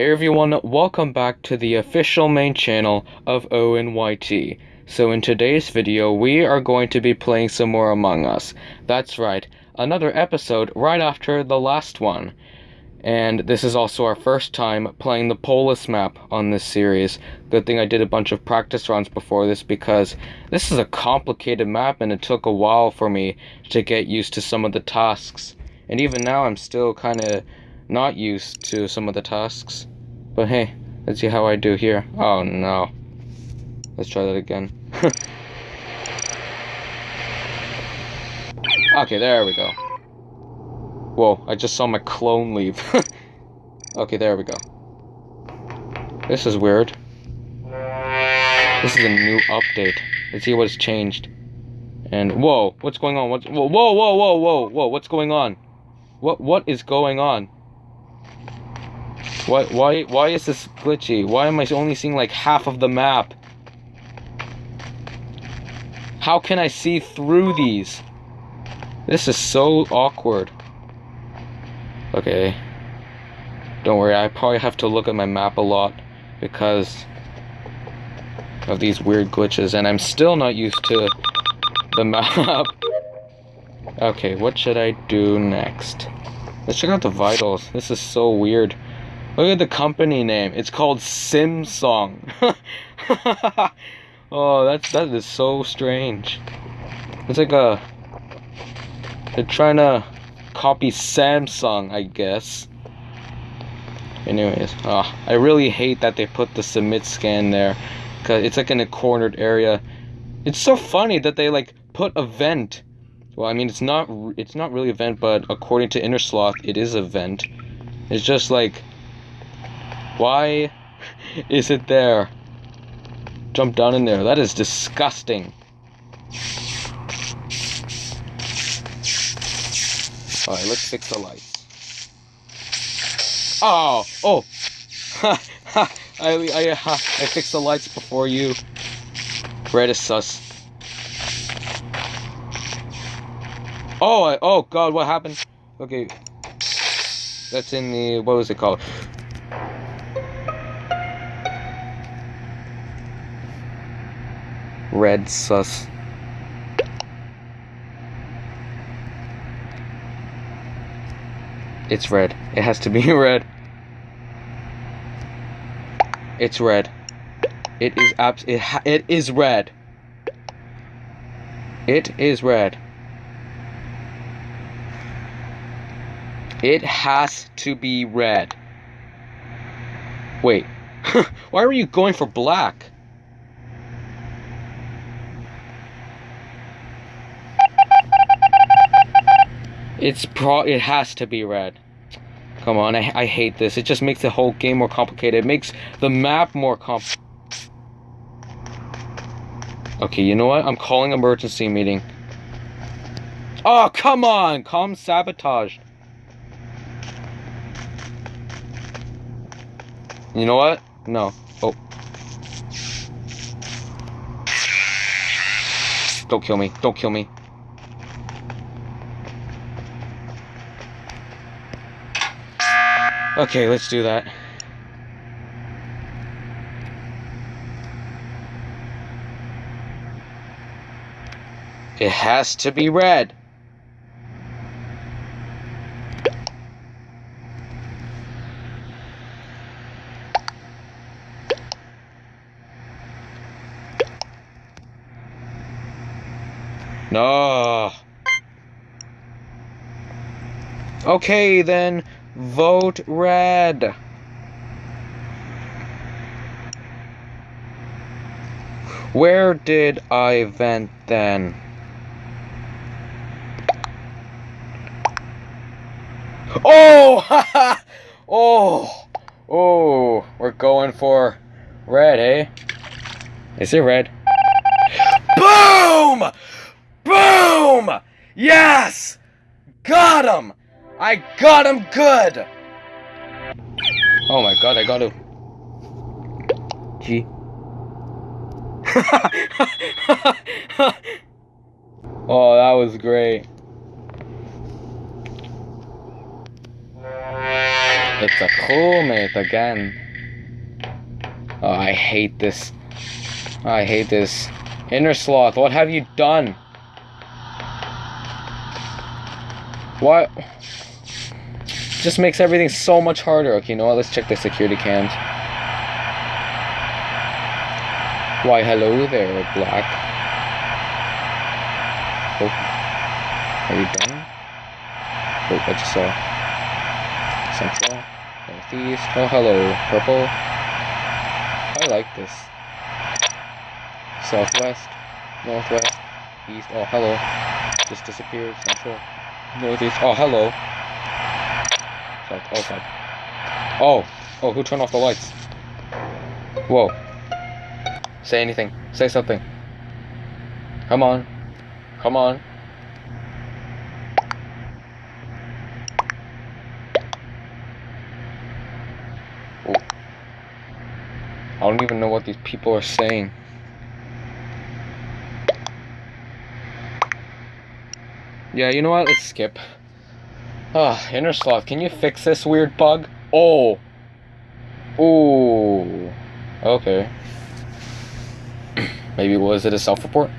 Hey everyone, welcome back to the official main channel of ONYT. So in today's video, we are going to be playing some more Among Us. That's right, another episode right after the last one. And this is also our first time playing the Polis map on this series. Good thing I did a bunch of practice runs before this because this is a complicated map and it took a while for me to get used to some of the tasks. And even now I'm still kind of not used to some of the tasks. But hey, let's see how I do here. Oh no. Let's try that again. okay, there we go. Whoa, I just saw my clone leave. okay, there we go. This is weird. This is a new update. Let's see what's changed. And whoa, what's going on? What's whoa whoa whoa whoa whoa whoa what's going on? What what is going on? Why why why is this glitchy? Why am I only seeing like half of the map? How can I see through these? This is so awkward. Okay. Don't worry, I probably have to look at my map a lot because of these weird glitches and I'm still not used to the map. okay, what should I do next? Let's check out the vitals. This is so weird. Look at the company name. It's called Simsong. oh, that's that is so strange. It's like a they're trying to copy Samsung, I guess. Anyways, oh, I really hate that they put the submit scan there cuz it's like in a cornered area. It's so funny that they like put a vent. Well, I mean, it's not it's not really a vent, but according to Innersloth, it is a vent. It's just like why is it there? Jump down in there. That is disgusting. Alright, let's fix the lights. Oh! Oh! Ha! I, I, ha, I fixed the lights before you. Red is sus. Oh, I, oh god, what happened? Okay. That's in the, what was it called? Red sus. It's red. It has to be red. It's red. It is abs- it, it is red. It is red. It has to be red. Wait. Why are you going for black? It's pro. It has to be red. Come on, I, I hate this. It just makes the whole game more complicated. It makes the map more comp. Okay, you know what? I'm calling emergency meeting. Oh, come on! Calm sabotage. You know what? No. Oh. Don't kill me. Don't kill me. Okay, let's do that. It has to be red. No. Okay, then Vote red. Where did I vent then? Oh! oh! Oh! We're going for red, eh? Is it red? Boom! Boom! Yes! Got him! I got him good! Oh my god, I got him. G. oh, that was great. It's a crewmate again. Oh, I hate this. Oh, I hate this. Innersloth, what have you done? What? Just makes everything so much harder. Okay, you know what? Let's check the security cams. Why, hello there, Black. Oh. Are you done? Oh, I just saw. Central. Northeast. Oh, hello. Purple. I like this. Southwest. Northwest. East. Oh, hello. Just disappeared. Central. Northeast. Oh, hello. South. Oh, south. Oh. Oh, who turned off the lights? Whoa. Say anything. Say something. Come on. Come on. I don't even know what these people are saying. Yeah, you know what? Let's skip. Ah, Innersloth, can you fix this weird bug? Oh! Ooh. Okay. Maybe was it a self-report?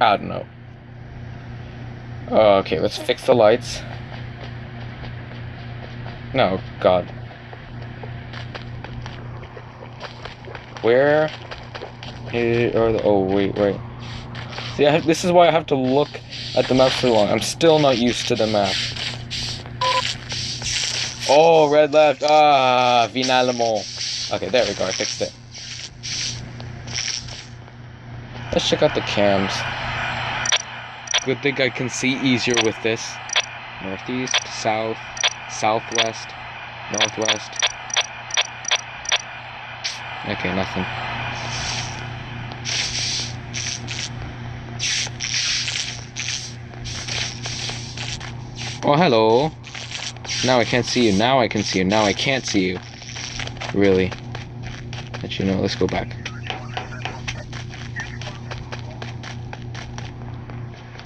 I don't know. Okay, let's fix the lights. No, God. Where are the... Oh, wait, wait. See, have, this is why I have to look at the map for long. I'm still not used to the map. Oh, red left. Ah, Vinalamo. Okay, there we go. I fixed it. Let's check out the cams. Good thing I can see easier with this. Northeast, south, southwest, northwest. Okay, nothing. Oh, hello. Now I can't see you. Now I can see you. Now I can't see you. Really. Let you know. Let's go back.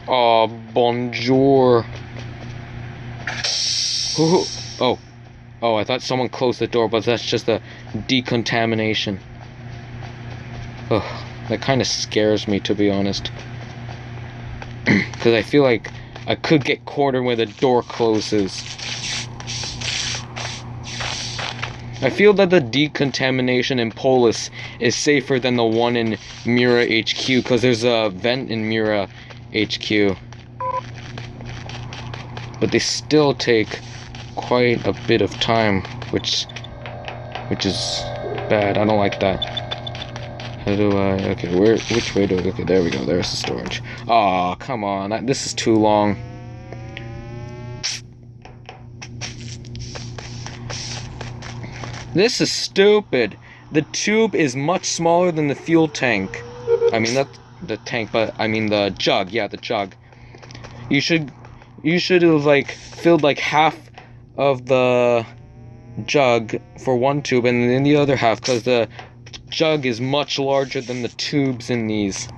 Oh, bonjour. Oh. Oh, I thought someone closed the door, but that's just a decontamination. Ugh, that kind of scares me, to be honest. Because I feel like I could get cornered when the door closes. I feel that the decontamination in Polis is safer than the one in Mira HQ because there's a vent in Mira HQ. But they still take quite a bit of time, which which is bad. I don't like that. How do I... Okay, where... Which way do I... Okay, there we go. There's the storage. Aw, oh, come on. This is too long. This is stupid. The tube is much smaller than the fuel tank. I mean, not the tank, but I mean the jug. Yeah, the jug. You should... You should have, like, filled, like, half of the jug for one tube and then the other half because the jug is much larger than the tubes in these.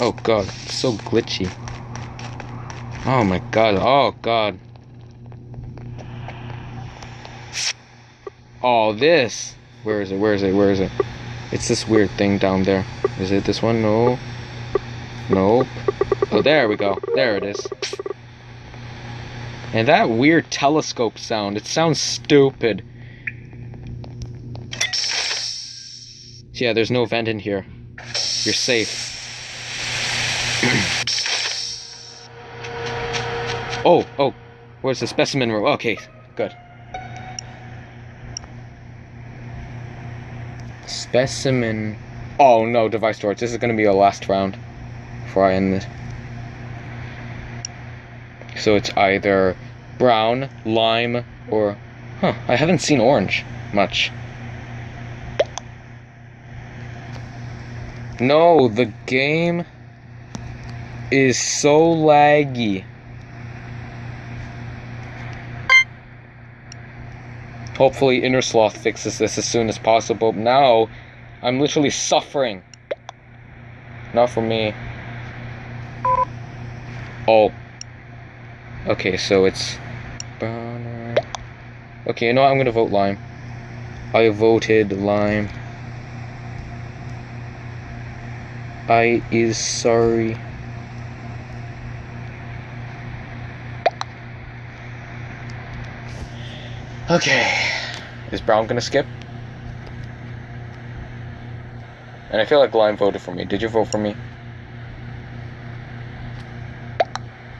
Oh god, so glitchy. Oh my god, oh god. Oh, this. Where is it? Where is it? Where is it? It's this weird thing down there. Is it this one? No. Nope. Oh, there we go. There it is. And that weird telescope sound, it sounds stupid. Yeah, there's no vent in here. You're safe. oh, oh, where's the specimen room? Okay, good. Specimen. Oh no, device storage. This is gonna be our last round before I end this. So it's either brown, lime, or... Huh, I haven't seen orange much. No, the game is so laggy. Hopefully Innersloth fixes this as soon as possible. Now, I'm literally suffering. Not for me. Oh. Okay, so it's Okay, you know what? I'm gonna vote lime. I voted lime. I is sorry. Okay. Is Brown gonna skip? And I feel like Lime voted for me. Did you vote for me?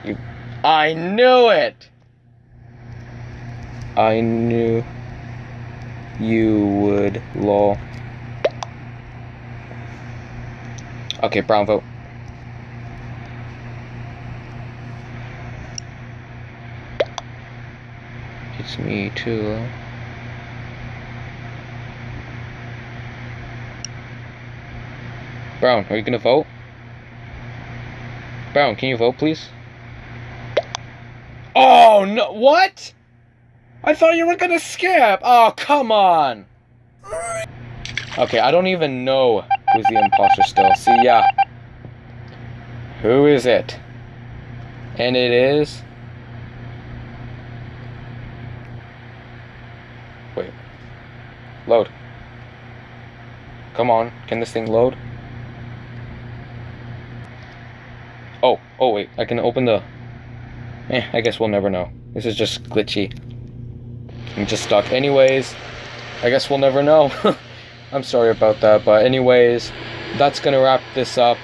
You. I knew it! I knew you would, lol. Okay, Brown vote. It's me too. Brown, are you gonna vote? Brown, can you vote, please? Oh no! What? I thought you were gonna skip. Oh come on. Okay, I don't even know who's the imposter still. See, yeah. Who is it? And it is. Wait. Load. Come on, can this thing load? Oh, oh wait, I can open the... Eh, I guess we'll never know. This is just glitchy. I'm just stuck. Anyways, I guess we'll never know. I'm sorry about that, but anyways, that's gonna wrap this up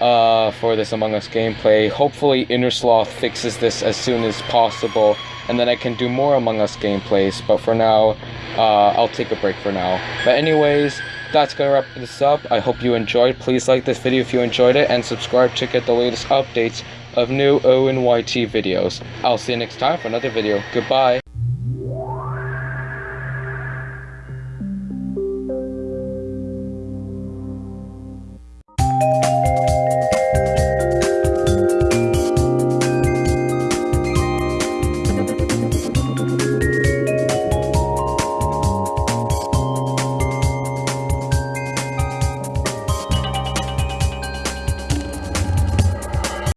uh, for this Among Us gameplay. Hopefully Innersloth fixes this as soon as possible, and then I can do more Among Us gameplays, but for now, uh, I'll take a break for now. But anyways, that's gonna wrap this up. I hope you enjoyed. Please like this video if you enjoyed it, and subscribe to get the latest updates of new ONYT videos. I'll see you next time for another video. Goodbye.